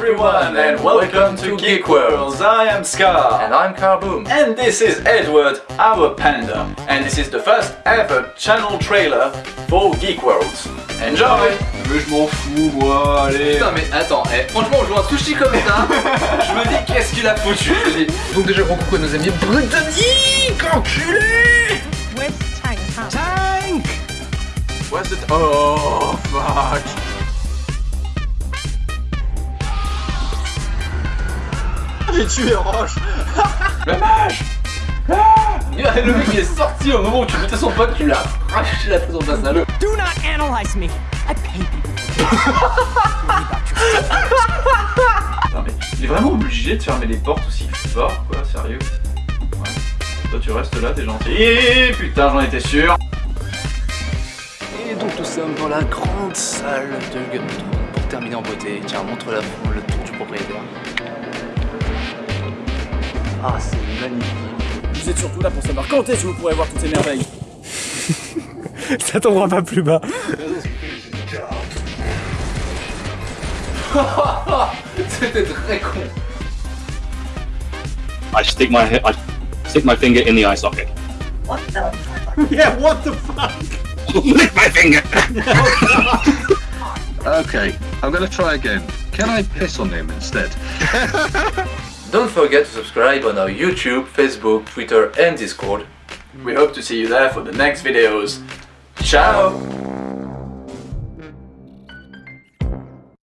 everyone and welcome to Geek Worlds. I am Scar. And I'm Carboom. And this is Edward, our panda. And this is the first ever channel trailer for Geek Worlds. Enjoy Mais je m'en fous, moi, allez. Putain mais attends, eh, franchement on joue un sushi comme ça, je me dis qu'est-ce qu'il a foutu. Donc déjà gros coucou à nos amis britanniques, enculés Where's Tank? Huh? Tank Where's it? Oh, fuck. J'ai tué Roche Le mage Ah Le mec il est sorti au moment où tu mettais son pote, tu l'as arraché la façon face à l'eau. Do not analyze me. I pay people. Non mais il est vraiment obligé de fermer les portes aussi fort, quoi, sérieux. Ouais. Toi tu restes là, t'es gentil. Et putain, j'en étais sûr. Et donc nous sommes dans la grande salle de Game Pour terminer en beauté, tiens montre la le tour du propriétaire. Ah c'est magnifique. Vous êtes surtout là pour savoir quand est-ce que vous pourrez voir toutes ces merveilles. Ça tombera pas plus bas. C'était très con. I stick my I stick my finger in the eye socket. Yeah, what the fuck? Lick my finger. Okay, I'm gonna try again. Can I piss on him instead? Don't forget to subscribe on our YouTube, Facebook, Twitter and Discord. We hope to see you there for the next videos. Ciao!